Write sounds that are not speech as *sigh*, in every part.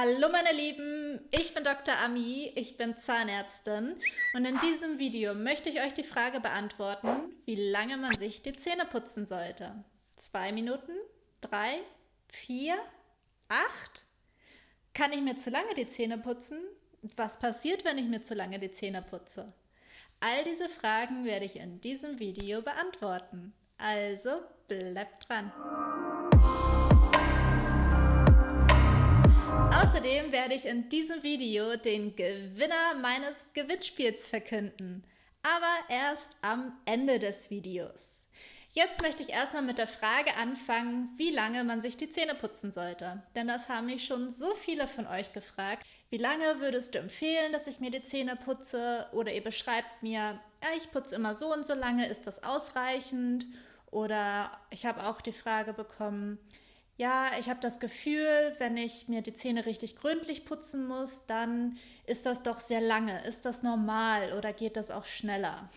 Hallo meine Lieben, ich bin Dr. Ami, ich bin Zahnärztin und in diesem Video möchte ich euch die Frage beantworten, wie lange man sich die Zähne putzen sollte. Zwei Minuten? Drei? Vier? Acht? Kann ich mir zu lange die Zähne putzen? Was passiert, wenn ich mir zu lange die Zähne putze? All diese Fragen werde ich in diesem Video beantworten. Also bleibt dran! Außerdem werde ich in diesem Video den Gewinner meines Gewinnspiels verkünden. Aber erst am Ende des Videos. Jetzt möchte ich erstmal mit der Frage anfangen, wie lange man sich die Zähne putzen sollte. Denn das haben mich schon so viele von euch gefragt. Wie lange würdest du empfehlen, dass ich mir die Zähne putze? Oder ihr beschreibt mir, ja, ich putze immer so und so lange, ist das ausreichend? Oder ich habe auch die Frage bekommen, ja, ich habe das Gefühl, wenn ich mir die Zähne richtig gründlich putzen muss, dann ist das doch sehr lange. Ist das normal oder geht das auch schneller?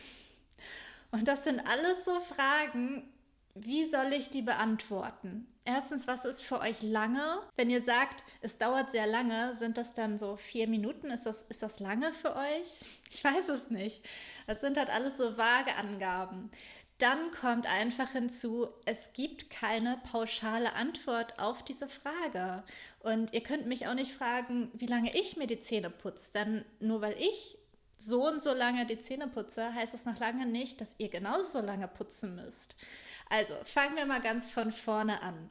Und das sind alles so Fragen, wie soll ich die beantworten? Erstens, was ist für euch lange? Wenn ihr sagt, es dauert sehr lange, sind das dann so vier Minuten? Ist das, ist das lange für euch? Ich weiß es nicht. Das sind halt alles so vage Angaben. Dann kommt einfach hinzu, es gibt keine pauschale Antwort auf diese Frage. Und ihr könnt mich auch nicht fragen, wie lange ich mir die Zähne putze. Denn nur weil ich so und so lange die Zähne putze, heißt das noch lange nicht, dass ihr genauso lange putzen müsst. Also fangen wir mal ganz von vorne an.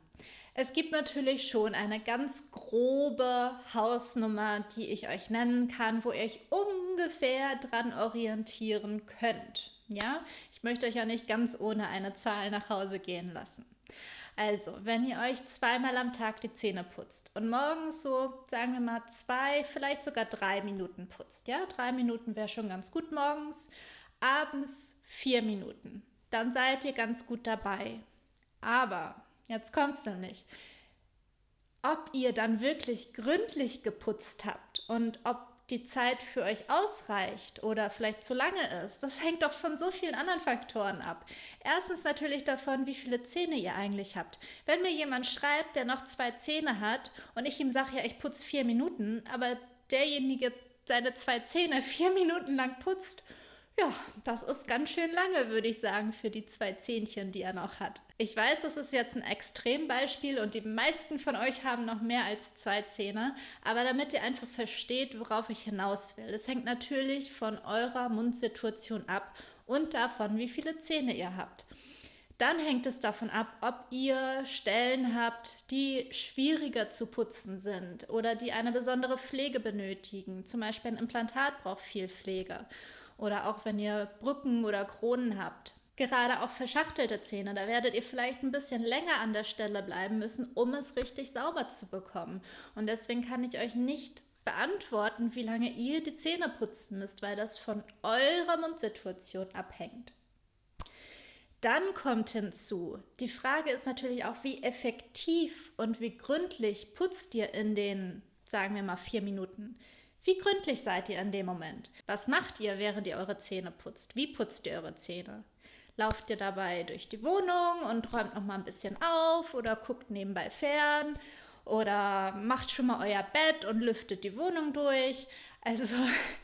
Es gibt natürlich schon eine ganz grobe Hausnummer, die ich euch nennen kann, wo ihr euch ungefähr dran orientieren könnt. Ja, ich möchte euch ja nicht ganz ohne eine Zahl nach Hause gehen lassen. Also, wenn ihr euch zweimal am Tag die Zähne putzt und morgens so, sagen wir mal, zwei, vielleicht sogar drei Minuten putzt, ja, drei Minuten wäre schon ganz gut morgens, abends vier Minuten, dann seid ihr ganz gut dabei. Aber, jetzt kommt es nämlich, ob ihr dann wirklich gründlich geputzt habt und ob die Zeit für euch ausreicht oder vielleicht zu lange ist, das hängt doch von so vielen anderen Faktoren ab. Erstens natürlich davon, wie viele Zähne ihr eigentlich habt. Wenn mir jemand schreibt, der noch zwei Zähne hat und ich ihm sage, ja, ich putze vier Minuten, aber derjenige seine zwei Zähne *laughs* vier Minuten lang putzt ja, das ist ganz schön lange, würde ich sagen, für die zwei Zähnchen, die er noch hat. Ich weiß, das ist jetzt ein Extrembeispiel und die meisten von euch haben noch mehr als zwei Zähne, aber damit ihr einfach versteht, worauf ich hinaus will. Es hängt natürlich von eurer Mundsituation ab und davon, wie viele Zähne ihr habt. Dann hängt es davon ab, ob ihr Stellen habt, die schwieriger zu putzen sind oder die eine besondere Pflege benötigen. Zum Beispiel ein Implantat braucht viel Pflege oder auch wenn ihr Brücken oder Kronen habt. Gerade auch verschachtelte Zähne, da werdet ihr vielleicht ein bisschen länger an der Stelle bleiben müssen, um es richtig sauber zu bekommen. Und deswegen kann ich euch nicht beantworten, wie lange ihr die Zähne putzen müsst, weil das von eurer Mundsituation abhängt. Dann kommt hinzu, die Frage ist natürlich auch, wie effektiv und wie gründlich putzt ihr in den, sagen wir mal, vier Minuten. Wie gründlich seid ihr in dem Moment? Was macht ihr, während ihr eure Zähne putzt? Wie putzt ihr eure Zähne? Lauft ihr dabei durch die Wohnung und räumt noch mal ein bisschen auf oder guckt nebenbei fern oder macht schon mal euer Bett und lüftet die Wohnung durch? Also,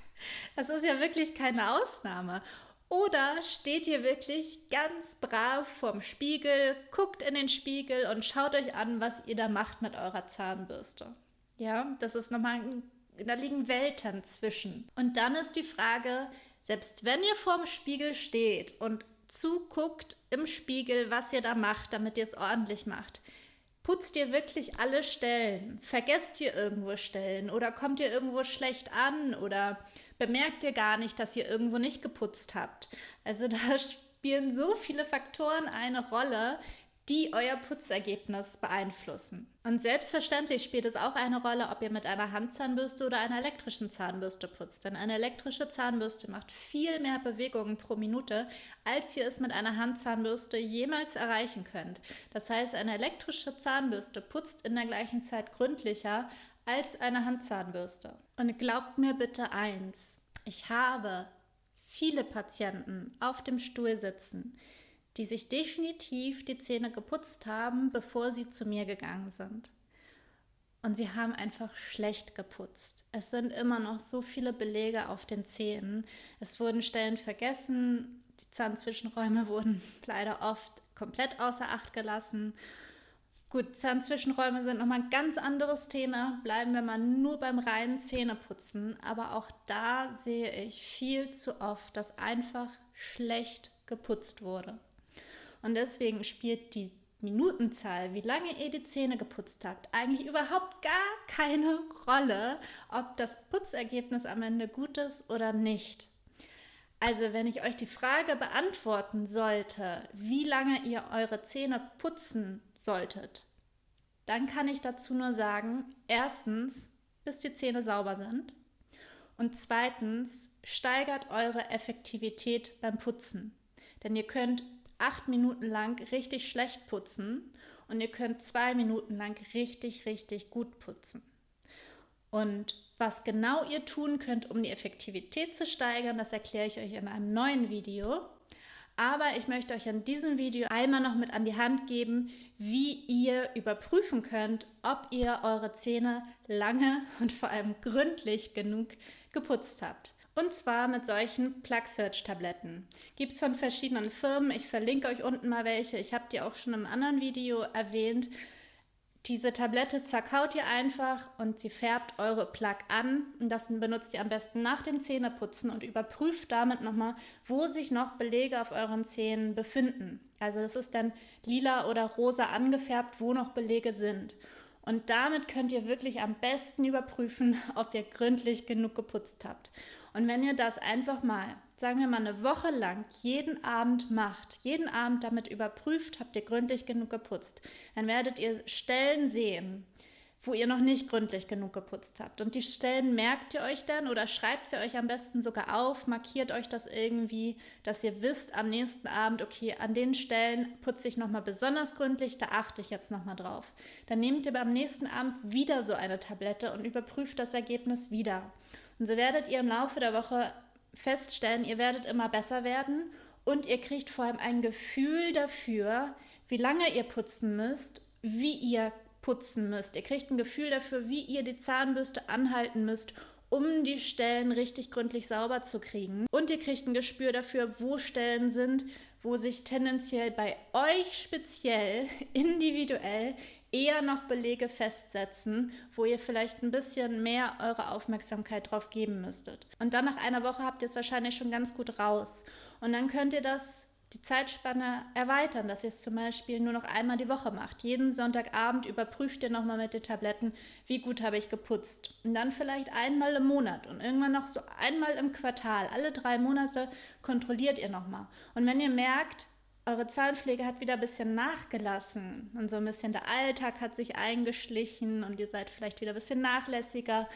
*laughs* das ist ja wirklich keine Ausnahme. Oder steht ihr wirklich ganz brav vorm Spiegel, guckt in den Spiegel und schaut euch an, was ihr da macht mit eurer Zahnbürste? Ja, das ist nochmal ein da liegen Welten zwischen. Und dann ist die Frage, selbst wenn ihr vorm Spiegel steht und zuguckt im Spiegel, was ihr da macht, damit ihr es ordentlich macht, putzt ihr wirklich alle Stellen? Vergesst ihr irgendwo Stellen oder kommt ihr irgendwo schlecht an oder bemerkt ihr gar nicht, dass ihr irgendwo nicht geputzt habt? Also da *laughs* spielen so viele Faktoren eine Rolle, die euer Putzergebnis beeinflussen. Und selbstverständlich spielt es auch eine Rolle, ob ihr mit einer Handzahnbürste oder einer elektrischen Zahnbürste putzt. Denn eine elektrische Zahnbürste macht viel mehr Bewegungen pro Minute, als ihr es mit einer Handzahnbürste jemals erreichen könnt. Das heißt, eine elektrische Zahnbürste putzt in der gleichen Zeit gründlicher als eine Handzahnbürste. Und glaubt mir bitte eins, ich habe viele Patienten auf dem Stuhl sitzen, die sich definitiv die Zähne geputzt haben, bevor sie zu mir gegangen sind. und sie haben einfach schlecht geputzt. Es sind immer noch so viele Belege auf den Zähnen. Es wurden Stellen vergessen, die Zahnzwischenräume *laughs* wurden leider oft komplett außer Acht gelassen. Gut, Zahnzwischenräume sind nochmal ein ganz anderes Thema. Bleiben wir mal nur beim reinen Zähneputzen. Aber auch da sehe ich viel zu oft, dass einfach schlecht geputzt wurde. Und deswegen spielt die Minutenzahl, wie lange ihr die Zähne geputzt habt, eigentlich überhaupt gar keine Rolle, ob das Putzergebnis am Ende gut ist oder nicht. Also wenn ich euch die Frage beantworten sollte, wie lange ihr eure Zähne putzen solltet, dann kann ich dazu nur sagen, erstens, bis die Zähne sauber sind und zweitens, steigert eure Effektivität beim Putzen. Denn ihr könnt acht Minuten lang richtig schlecht putzen und ihr könnt zwei Minuten lang richtig, richtig gut putzen. Und was genau ihr tun könnt, um die Effektivität zu steigern, das erkläre ich euch in einem neuen Video. Aber ich möchte euch in diesem Video einmal noch mit an die Hand geben, wie ihr überprüfen könnt, ob ihr eure Zähne lange und vor allem gründlich genug geputzt habt. Und zwar mit solchen Plug Search Tabletten. Gibt es von verschiedenen Firmen. Ich verlinke euch unten mal welche. Ich habe die auch schon im anderen Video erwähnt. Diese Tablette zerkaut ihr einfach und sie färbt eure Plug an. Und das benutzt ihr am besten nach dem Zähneputzen und überprüft damit nochmal, wo sich noch Belege auf euren Zähnen befinden. Also es ist dann lila oder rosa angefärbt, wo noch Belege sind. Und damit könnt ihr wirklich am besten überprüfen, *laughs* ob ihr gründlich genug geputzt habt. Und wenn ihr das einfach mal, sagen wir mal eine Woche lang, jeden Abend macht, jeden Abend damit überprüft, habt ihr gründlich genug geputzt, dann werdet ihr Stellen sehen, wo ihr noch nicht gründlich genug geputzt habt. Und die Stellen merkt ihr euch dann oder schreibt sie euch am besten sogar auf, markiert euch das irgendwie, dass ihr wisst am nächsten Abend, okay, an den Stellen putze ich nochmal besonders gründlich, da achte ich jetzt nochmal drauf. Dann nehmt ihr beim nächsten Abend wieder so eine Tablette und überprüft das Ergebnis wieder. Und so werdet ihr im Laufe der Woche feststellen, ihr werdet immer besser werden und ihr kriegt vor allem ein Gefühl dafür, wie lange ihr putzen müsst, wie ihr putzen müsst. Ihr kriegt ein Gefühl dafür, wie ihr die Zahnbürste anhalten müsst, um die Stellen richtig gründlich sauber zu kriegen. Und ihr kriegt ein Gespür dafür, wo Stellen sind, wo sich tendenziell bei euch speziell *laughs* individuell eher noch Belege festsetzen, wo ihr vielleicht ein bisschen mehr eure Aufmerksamkeit drauf geben müsstet. Und dann nach einer Woche habt ihr es wahrscheinlich schon ganz gut raus. Und dann könnt ihr das die Zeitspanne erweitern, dass ihr es zum Beispiel nur noch einmal die Woche macht. Jeden Sonntagabend überprüft ihr nochmal mit den Tabletten, wie gut habe ich geputzt. Und dann vielleicht einmal im Monat und irgendwann noch so einmal im Quartal. Alle drei Monate kontrolliert ihr nochmal. Und wenn ihr merkt, eure Zahnpflege hat wieder ein bisschen nachgelassen und so ein bisschen der Alltag hat sich eingeschlichen und ihr seid vielleicht wieder ein bisschen nachlässiger,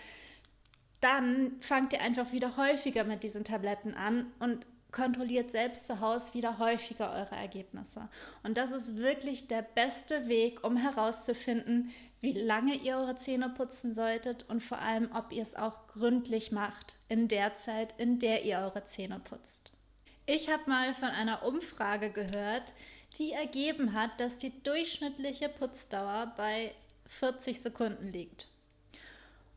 dann fangt ihr einfach wieder häufiger mit diesen Tabletten an und kontrolliert selbst zu Hause wieder häufiger eure Ergebnisse. Und das ist wirklich der beste Weg, um herauszufinden, wie lange ihr eure Zähne putzen solltet und vor allem, ob ihr es auch gründlich macht in der Zeit, in der ihr eure Zähne putzt. Ich habe mal von einer Umfrage gehört, die ergeben hat, dass die durchschnittliche Putzdauer bei 40 Sekunden liegt.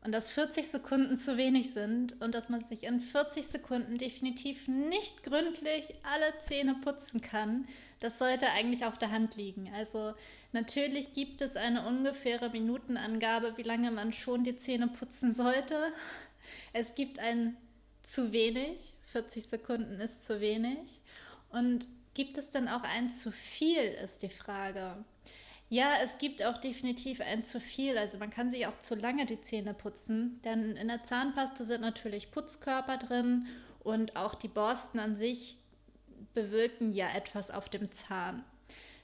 Und dass 40 Sekunden zu wenig sind und dass man sich in 40 Sekunden definitiv nicht gründlich alle Zähne putzen kann, das sollte eigentlich auf der Hand liegen. Also natürlich gibt es eine ungefähre Minutenangabe, wie lange man schon die Zähne putzen sollte. Es gibt ein zu wenig 40 Sekunden ist zu wenig. Und gibt es denn auch ein zu viel, ist die Frage. Ja, es gibt auch definitiv ein zu viel. Also man kann sich auch zu lange die Zähne putzen, denn in der Zahnpasta sind natürlich Putzkörper drin und auch die Borsten an sich bewirken ja etwas auf dem Zahn.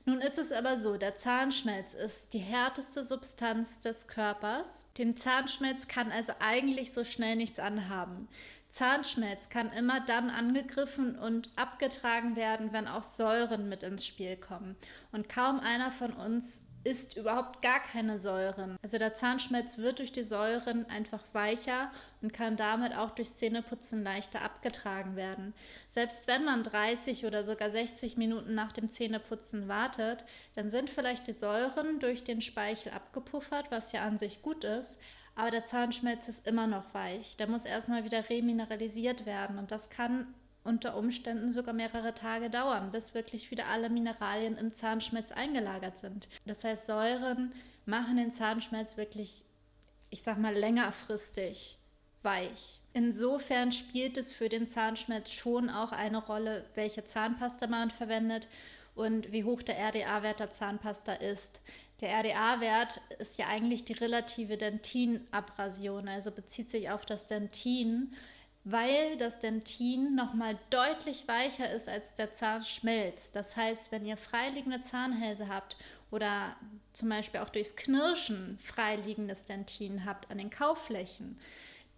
Nun ist es aber so, der Zahnschmelz ist die härteste Substanz des Körpers. Dem Zahnschmelz kann also eigentlich so schnell nichts anhaben. Zahnschmelz kann immer dann angegriffen und abgetragen werden, wenn auch Säuren mit ins Spiel kommen. Und kaum einer von uns isst überhaupt gar keine Säuren. Also der Zahnschmelz wird durch die Säuren einfach weicher und kann damit auch durch Zähneputzen leichter abgetragen werden. Selbst wenn man 30 oder sogar 60 Minuten nach dem Zähneputzen wartet, dann sind vielleicht die Säuren durch den Speichel abgepuffert, was ja an sich gut ist, aber der Zahnschmelz ist immer noch weich. Der muss erstmal wieder remineralisiert werden und das kann unter Umständen sogar mehrere Tage dauern, bis wirklich wieder alle Mineralien im Zahnschmelz eingelagert sind. Das heißt, Säuren machen den Zahnschmelz wirklich, ich sag mal, längerfristig weich. Insofern spielt es für den Zahnschmelz schon auch eine Rolle, welche Zahnpasta man verwendet und wie hoch der RDA-Wert der Zahnpasta ist. Der RDA-Wert ist ja eigentlich die relative Dentinabrasion, also bezieht sich auf das Dentin weil das Dentin nochmal deutlich weicher ist als der Zahnschmelz. Das heißt, wenn ihr freiliegende Zahnhälse habt oder zum Beispiel auch durchs Knirschen freiliegendes Dentin habt an den Kaufflächen,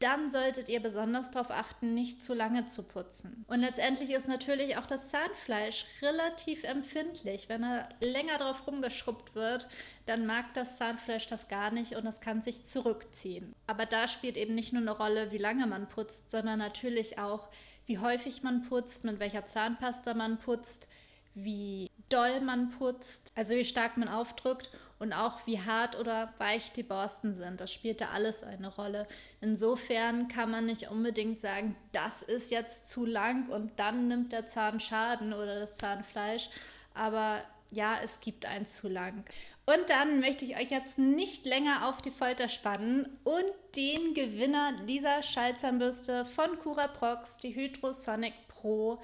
dann solltet ihr besonders darauf achten, nicht zu lange zu putzen. Und letztendlich ist natürlich auch das Zahnfleisch relativ empfindlich. Wenn er länger drauf rumgeschrubbt wird, dann mag das Zahnfleisch das gar nicht und es kann sich zurückziehen. Aber da spielt eben nicht nur eine Rolle, wie lange man putzt, sondern natürlich auch, wie häufig man putzt, mit welcher Zahnpasta man putzt, wie doll man putzt, also wie stark man aufdrückt und auch wie hart oder weich die Borsten sind. Das spielt da alles eine Rolle. Insofern kann man nicht unbedingt sagen, das ist jetzt zu lang und dann nimmt der Zahn Schaden oder das Zahnfleisch. Aber ja, es gibt ein zu lang. Und dann möchte ich euch jetzt nicht länger auf die Folter spannen und den Gewinner dieser Schallzahnbürste von Curaprox, die Hydrosonic Pro,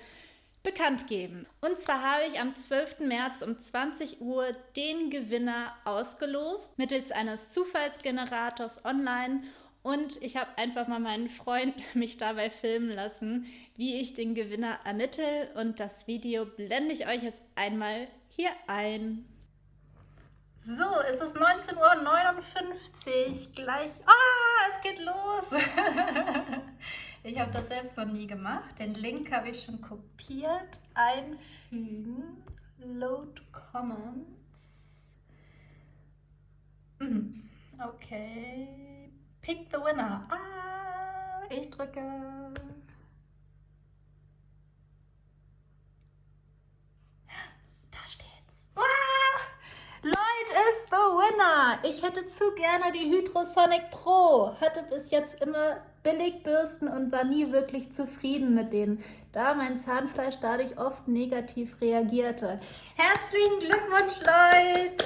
bekannt geben. Und zwar habe ich am 12. März um 20 Uhr den Gewinner ausgelost mittels eines Zufallsgenerators online und ich habe einfach mal meinen Freund *laughs* mich dabei filmen lassen, wie ich den Gewinner ermittle und das Video blende ich euch jetzt einmal hier ein. So, es ist 19.59 Uhr, gleich, ah, es geht los. *laughs* ich habe das selbst noch nie gemacht. Den Link habe ich schon kopiert. Einfügen, Load Comments. Mhm. Okay, pick the winner. Ah, ich drücke. Ich hätte zu gerne die Hydrosonic Pro. Hatte bis jetzt immer Billigbürsten und war nie wirklich zufrieden mit denen, da mein Zahnfleisch dadurch oft negativ reagierte. Herzlichen Glückwunsch, Leute!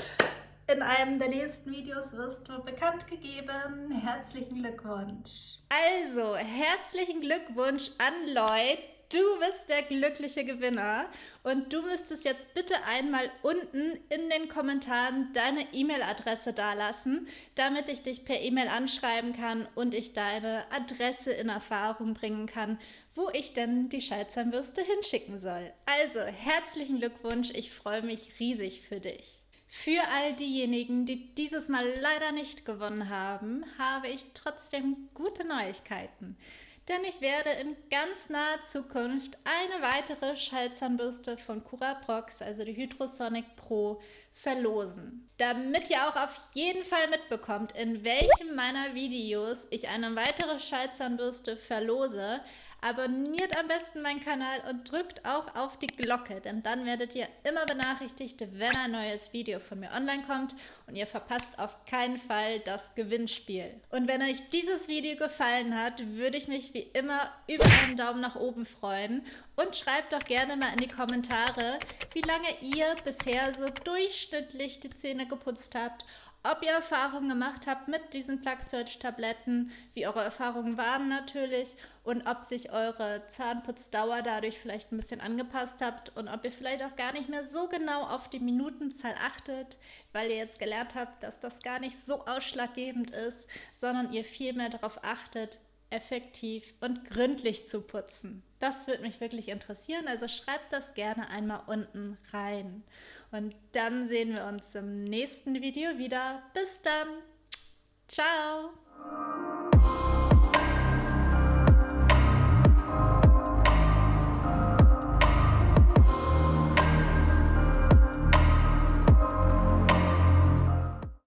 In einem der nächsten Videos wirst du bekannt gegeben. Herzlichen Glückwunsch! Also, herzlichen Glückwunsch an Lloyd. Du bist der glückliche Gewinner und du müsstest jetzt bitte einmal unten in den Kommentaren deine E-Mail-Adresse dalassen, damit ich dich per E-Mail anschreiben kann und ich deine Adresse in Erfahrung bringen kann, wo ich denn die Schallzahnbürste hinschicken soll. Also herzlichen Glückwunsch, ich freue mich riesig für dich. Für all diejenigen, die dieses Mal leider nicht gewonnen haben, habe ich trotzdem gute Neuigkeiten denn ich werde in ganz naher Zukunft eine weitere Schallzahnbürste von Curaprox, also die Hydrosonic Pro, verlosen. Damit ihr auch auf jeden Fall mitbekommt, in welchem meiner Videos ich eine weitere Schallzahnbürste verlose, Abonniert am besten meinen Kanal und drückt auch auf die Glocke, denn dann werdet ihr immer benachrichtigt, wenn ein neues Video von mir online kommt. Und ihr verpasst auf keinen Fall das Gewinnspiel. Und wenn euch dieses Video gefallen hat, würde ich mich wie immer über einen Daumen nach oben freuen. Und schreibt doch gerne mal in die Kommentare, wie lange ihr bisher so durchschnittlich die Zähne geputzt habt ob ihr Erfahrungen gemacht habt mit diesen Plug Search Tabletten, wie eure Erfahrungen waren natürlich und ob sich eure Zahnputzdauer dadurch vielleicht ein bisschen angepasst habt und ob ihr vielleicht auch gar nicht mehr so genau auf die Minutenzahl achtet, weil ihr jetzt gelernt habt, dass das gar nicht so ausschlaggebend ist, sondern ihr viel mehr darauf achtet, effektiv und gründlich zu putzen. Das würde mich wirklich interessieren, also schreibt das gerne einmal unten rein. Und dann sehen wir uns im nächsten Video wieder. Bis dann. Ciao.